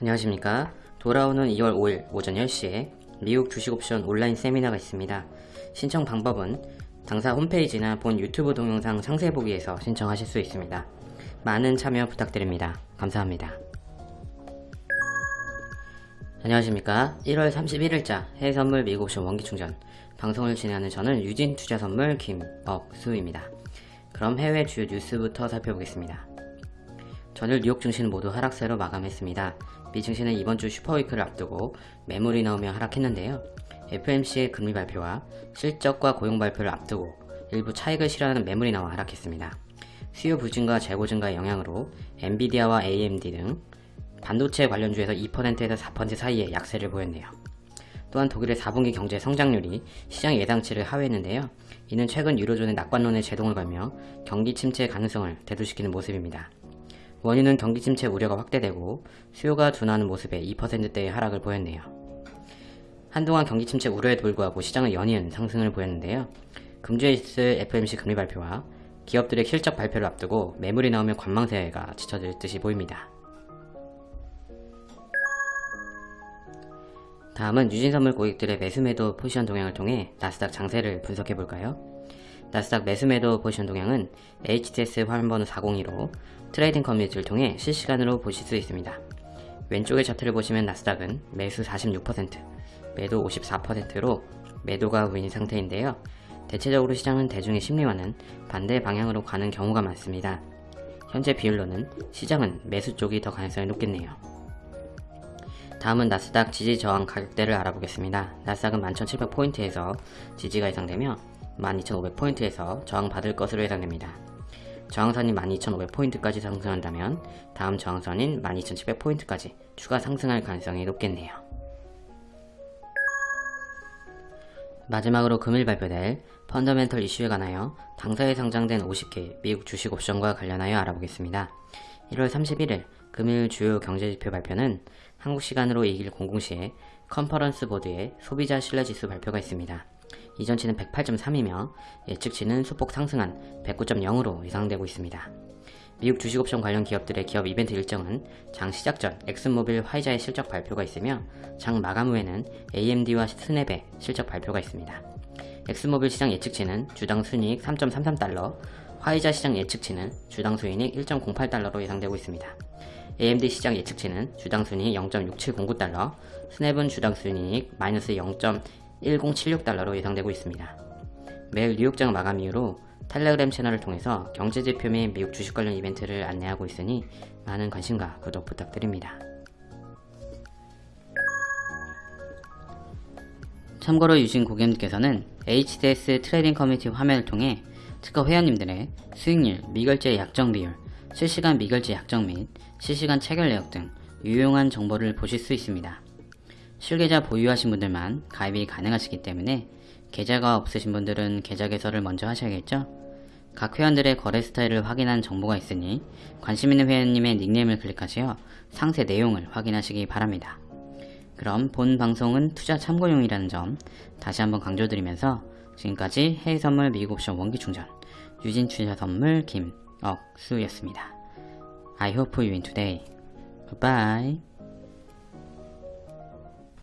안녕하십니까. 돌아오는 2월 5일 오전 10시에 미국 주식옵션 온라인 세미나가 있습니다. 신청 방법은 당사 홈페이지나 본 유튜브 동영상 상세 보기에서 신청하실 수 있습니다. 많은 참여 부탁드립니다. 감사합니다. 안녕하십니까. 1월 31일자 해외선물 미국옵션 원기충전 방송을 진행하는 저는 유진투자선물 김억수입니다. 그럼 해외 주요 뉴스부터 살펴보겠습니다. 전일 뉴욕 증시는 모두 하락세로 마감했습니다. 미 증시는 이번 주 슈퍼위크를 앞두고 매물이 나오며 하락했는데요. FOMC의 금리 발표와 실적과 고용 발표를 앞두고 일부 차익을 실현하는 매물이 나와 하락했습니다. 수요 부진과 재고 증가의 영향으로 엔비디아와 AMD 등 반도체 관련주에서 2%에서 4% 사이의 약세를 보였네요. 또한 독일의 4분기 경제 성장률이 시장 예상치를 하회했는데요. 이는 최근 유로존의 낙관론에 제동을 걸며 경기 침체의 가능성을 대두시키는 모습입니다. 원인은 경기 침체 우려가 확대되고 수요가 둔화하는 모습에 2%대의 하락을 보였네요. 한동안 경기 침체 우려에도 불구하고 시장은 연이은 상승을 보였는데요. 금주에 있을 FMC 금리 발표와 기업들의 실적 발표를 앞두고 매물이 나오면 관망세가 지쳐질 듯이 보입니다. 다음은 유진선물 고객들의 매수매도 포지션 동향을 통해 나스닥 장세를 분석해볼까요? 나스닥 매수매도 포지션 동향은 HTS 화면번호 402로 trading 커뮤니티를 통해 실시간으로 보실 수 있습니다. 왼쪽의 차트를 보시면 나스닥은 매수 46%, 매도 54%로 매도가 우위인 상태인데요. 대체적으로 시장은 대중의 심리와는 반대 방향으로 가는 경우가 많습니다. 현재 비율로는 시장은 매수 쪽이 더 가능성이 높겠네요. 다음은 나스닥 지지 저항 가격대를 알아보겠습니다. 나스닥은 11,700포인트에서 지지가 예상되며 12,500포인트에서 저항받을 것으로 예상됩니다. 저항선이 12,500포인트까지 상승한다면 다음 저항선인 12,700포인트까지 추가 상승할 가능성이 높겠네요. 마지막으로 금일 발표될 펀더멘털 이슈에 관하여 당사에 상장된 50개 미국 주식 옵션과 관련하여 알아보겠습니다. 1월 31일 금일 주요 경제지표 발표는 한국 시간으로 2일 00시에 컨퍼런스 보드의 소비자 신뢰지수 발표가 있습니다. 이전치는 108.3이며 예측치는 소폭 상승한 109.0으로 예상되고 있습니다. 미국 주식옵션 관련 기업들의 기업 이벤트 일정은 장 시작 전 엑슨모빌 화이자의 실적 발표가 있으며 장 마감 후에는 AMD와 스냅의 실적 발표가 있습니다. 엑슨모빌 시장 예측치는 주당 순이익 3.33달러, 화이자 시장 예측치는 주당 수익 1.08달러로 예상되고 있습니다. AMD 시장 예측치는 주당 순이익 0.6709달러, 스냅은 주당 순이익 마이너스 0.1076달러로 예상되고 있습니다. 매일 뉴욕장 마감 이후로 텔레그램 채널을 통해서 경제지표 및 미국 주식 관련 이벤트를 안내하고 있으니 많은 관심과 구독 부탁드립니다. 참고로 유진 고객님께서는 HTS 트레이딩 커뮤니티 화면을 통해 특허 회원님들의 수익률, 미결제 약정 비율, 실시간 미결제 약정 및 실시간 체결 내역 등 유용한 정보를 보실 수 있습니다. 실계좌 보유하신 분들만 가입이 가능하시기 때문에 계좌가 없으신 분들은 계좌 개설을 먼저 하셔야겠죠? 각 회원들의 거래 스타일을 확인한 정보가 있으니 관심 있는 회원님의 닉네임을 클릭하시어 상세 내용을 확인하시기 바랍니다. 그럼 본 방송은 투자 참고용이라는 점 다시 한번 강조드리면서 지금까지 해외선물 미국옵션 원기충전 유진투자선물 김억수였습니다. I hope you win today. Goodbye.